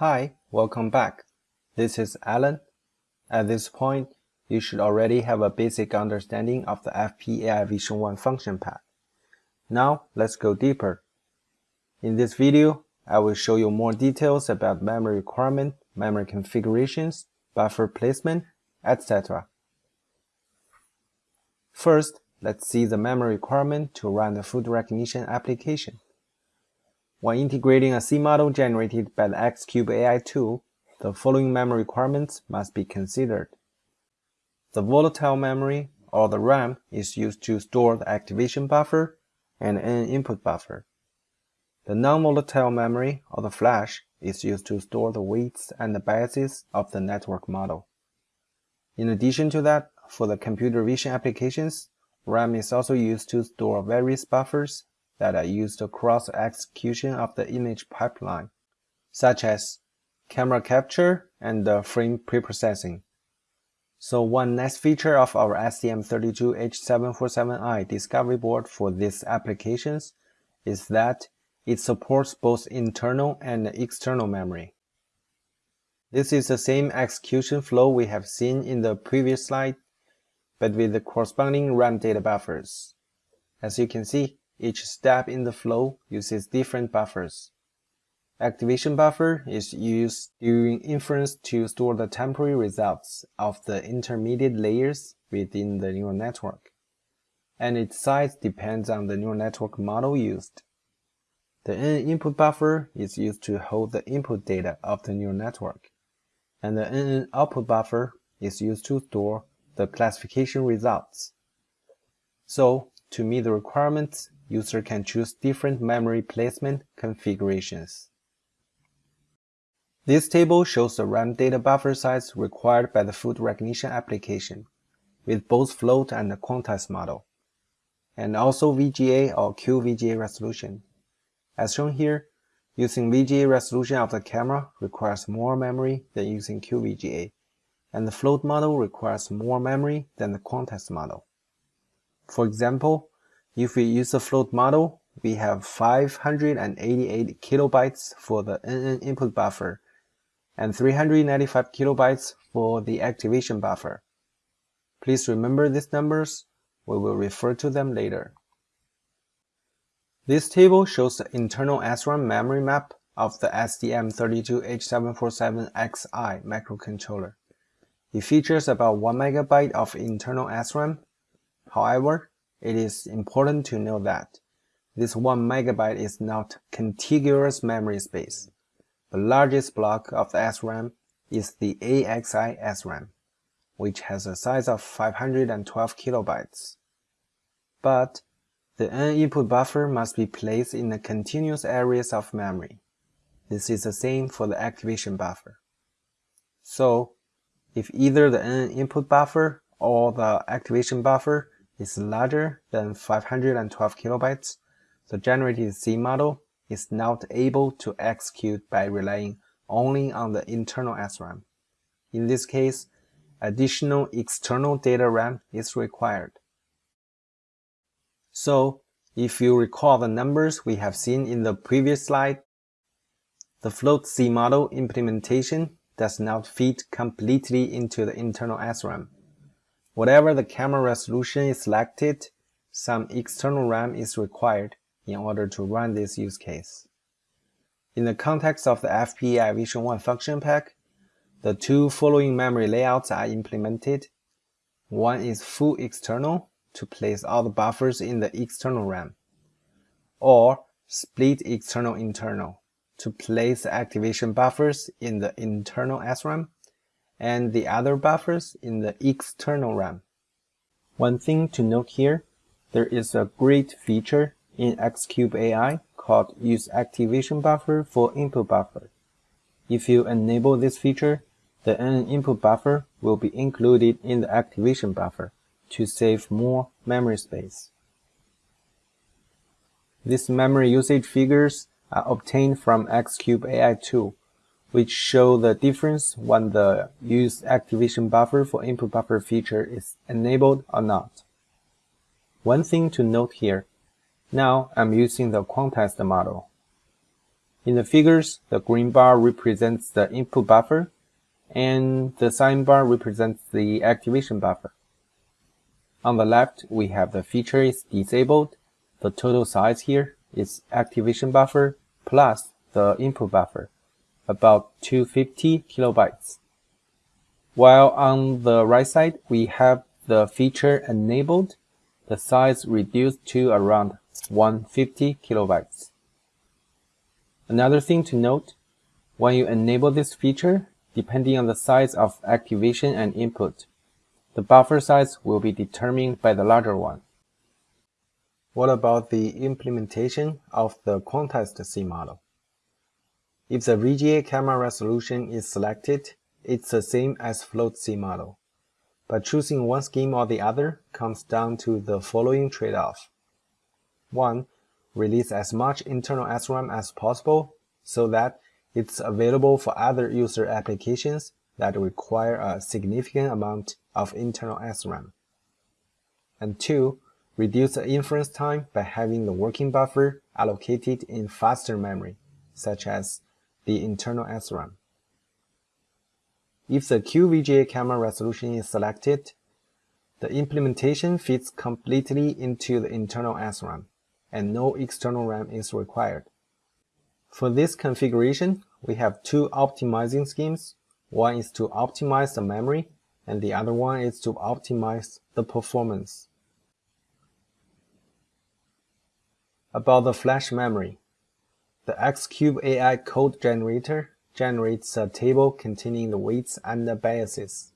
Hi, welcome back. This is Alan. At this point, you should already have a basic understanding of the FPAI Vision 1 function path. Now, let's go deeper. In this video, I will show you more details about memory requirement, memory configurations, buffer placement, etc. First, let's see the memory requirement to run the food recognition application. When integrating a C model generated by the Xcube AI tool, the following memory requirements must be considered. The volatile memory, or the RAM, is used to store the activation buffer and an input buffer. The non-volatile memory, or the flash, is used to store the weights and the biases of the network model. In addition to that, for the computer vision applications, RAM is also used to store various buffers that are used across execution of the image pipeline, such as camera capture and the frame preprocessing. So one nice feature of our STM32H747i discovery board for these applications is that it supports both internal and external memory. This is the same execution flow we have seen in the previous slide, but with the corresponding RAM data buffers. As you can see, each step in the flow uses different buffers. Activation buffer is used during inference to store the temporary results of the intermediate layers within the neural network, and its size depends on the neural network model used. The NN input buffer is used to hold the input data of the neural network, and the NN output buffer is used to store the classification results. So, to meet the requirements, user can choose different memory placement configurations. This table shows the RAM data buffer size required by the food recognition application, with both float and quantized model, and also VGA or QVGA resolution. As shown here, using VGA resolution of the camera requires more memory than using QVGA, and the float model requires more memory than the quantized model. For example, if we use the float model, we have 588 kilobytes for the NN input buffer and 395 kilobytes for the activation buffer. Please remember these numbers, we will refer to them later. This table shows the internal SRAM memory map of the STM32H747XI microcontroller. It features about 1 megabyte of internal SRAM. However, it is important to know that this 1 megabyte is not contiguous memory space. The largest block of the SRAM is the AXI SRAM, which has a size of 512 kilobytes. But the N input buffer must be placed in the continuous areas of memory. This is the same for the activation buffer. So, if either the N input buffer or the activation buffer is larger than 512 kilobytes, the generated C model is not able to execute by relying only on the internal SRAM. In this case, additional external data RAM is required. So, if you recall the numbers we have seen in the previous slide, the float C model implementation does not fit completely into the internal SRAM. Whatever the camera resolution is selected, some external RAM is required in order to run this use case. In the context of the FPAI Vision 1 function pack, the two following memory layouts are implemented. One is full external to place all the buffers in the external RAM, or split external internal to place activation buffers in the internal SRAM and the other buffers in the external RAM. One thing to note here, there is a great feature in Xcube AI called Use Activation Buffer for Input Buffer. If you enable this feature, the N input buffer will be included in the activation buffer to save more memory space. These memory usage figures are obtained from Xcube AI tool which show the difference when the use activation buffer for input buffer feature is enabled or not. One thing to note here, now I'm using the quantized model. In the figures, the green bar represents the input buffer, and the sign bar represents the activation buffer. On the left, we have the feature is disabled. The total size here is activation buffer plus the input buffer, about 250 kilobytes. While on the right side, we have the feature enabled, the size reduced to around 150 kilobytes. Another thing to note, when you enable this feature, depending on the size of activation and input, the buffer size will be determined by the larger one. What about the implementation of the quantized C model? If the VGA camera resolution is selected, it's the same as float C model. But choosing one scheme or the other comes down to the following trade-off. 1. Release as much internal SRAM as possible so that it's available for other user applications that require a significant amount of internal SRAM. And two, reduce the inference time by having the working buffer allocated in faster memory, such as the internal SRAM. If the QVGA camera resolution is selected, the implementation fits completely into the internal SRAM, and no external RAM is required. For this configuration, we have two optimizing schemes one is to optimize the memory, and the other one is to optimize the performance. About the flash memory. The Xcube AI code generator generates a table containing the weights and the biases.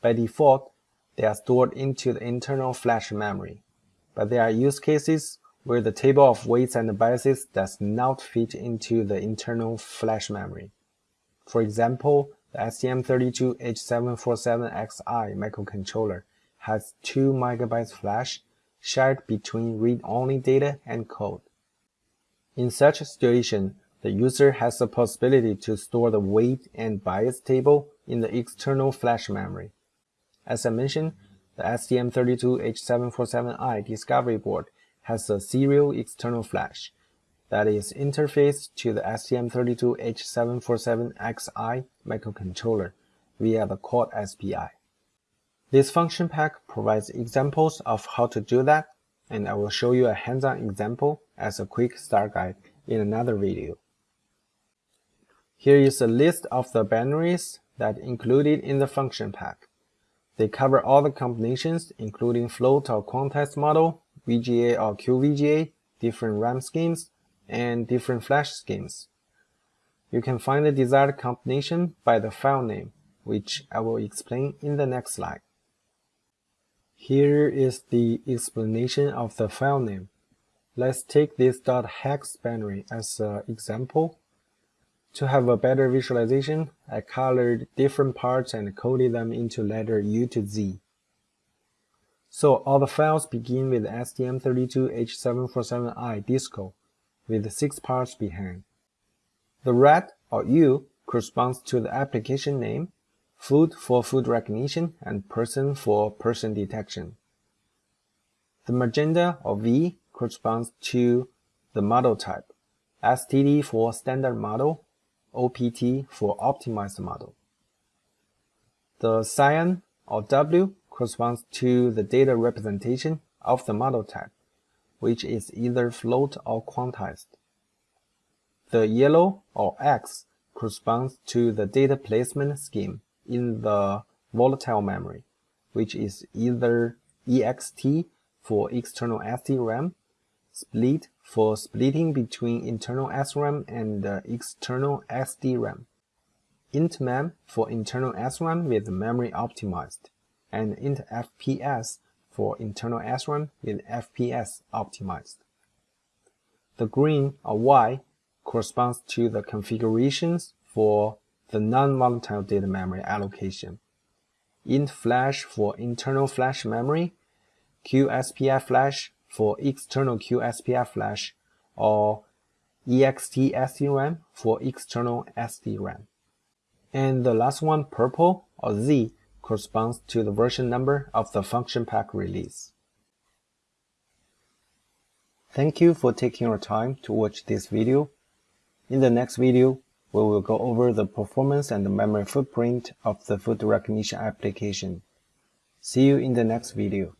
By default, they are stored into the internal flash memory, but there are use cases where the table of weights and biases does not fit into the internal flash memory. For example, the STM32H747XI microcontroller has 2 MB flash shared between read-only data and code. In such a situation, the user has the possibility to store the weight and bias table in the external flash memory. As I mentioned, the STM32H747i discovery board has a serial external flash, that is interfaced to the STM32H747XI microcontroller via the Quad SPI. This function pack provides examples of how to do that, and I will show you a hands-on example as a quick start guide in another video. Here is a list of the binaries that included in the function pack. They cover all the combinations including float or quantized model, VGA or QVGA, different RAM schemes, and different flash schemes. You can find the desired combination by the file name, which I will explain in the next slide. Here is the explanation of the file name. Let's take this .hex binary as an example. To have a better visualization, I colored different parts and coded them into letter U to Z. So all the files begin with STM32H747i disco with six parts behind. The red or U corresponds to the application name, food for food recognition, and person for person detection. The magenta or V corresponds to the model type, STD for standard model, OPT for optimized model. The cyan or W corresponds to the data representation of the model type which is either float or quantized. The yellow or X corresponds to the data placement scheme in the volatile memory, which is either EXT for external SDRAM, split for splitting between internal SRAM and uh, external SDRAM, intmem for internal SRAM with memory optimized, and intfps for internal SRAM with FPS optimized. The green or Y corresponds to the configurations for the non-volatile data memory allocation. Int flash for internal flash memory, QSPF flash for external QSPF flash, or EXT SDRAM for external SDRAM. And the last one, purple or Z, corresponds to the version number of the function pack release. Thank you for taking your time to watch this video. In the next video, we will go over the performance and the memory footprint of the food recognition application. See you in the next video.